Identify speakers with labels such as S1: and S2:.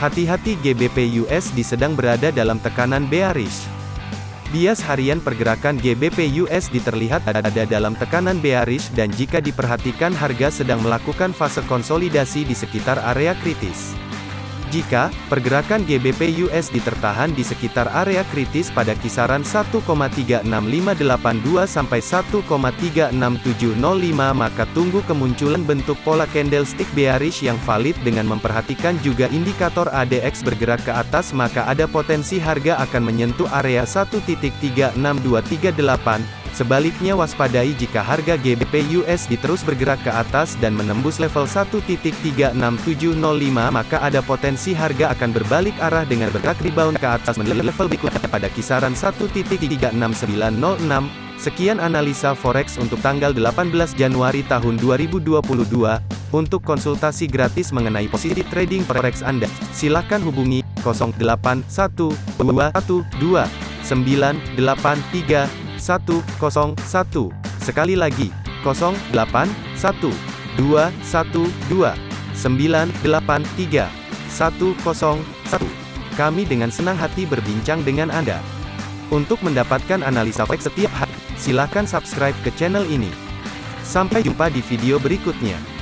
S1: Hati-hati GBP USD sedang berada dalam tekanan bearish. Bias harian pergerakan GBP USD terlihat ada dalam tekanan bearish dan jika diperhatikan harga sedang melakukan fase konsolidasi di sekitar area kritis. Jika pergerakan GBP USD tertahan di sekitar area kritis pada kisaran 1,36582 sampai 1,36705 maka tunggu kemunculan bentuk pola candlestick bearish yang valid dengan memperhatikan juga indikator ADX bergerak ke atas maka ada potensi harga akan menyentuh area 1.36238 Sebaliknya waspadai jika harga GBP USD terus bergerak ke atas dan menembus level 1.36705 maka ada potensi harga akan berbalik arah dengan bergerak rebound ke atas menuju level berikutnya pada kisaran 1.36906. Sekian analisa forex untuk tanggal 18 Januari tahun 2022. Untuk konsultasi gratis mengenai posisi trading forex Anda, silakan hubungi 081212983101. Sekali lagi, 081212983101. Kami dengan senang hati berbincang dengan Anda. Untuk mendapatkan analisa forex setiap hari, silakan subscribe ke channel ini. Sampai jumpa di video berikutnya.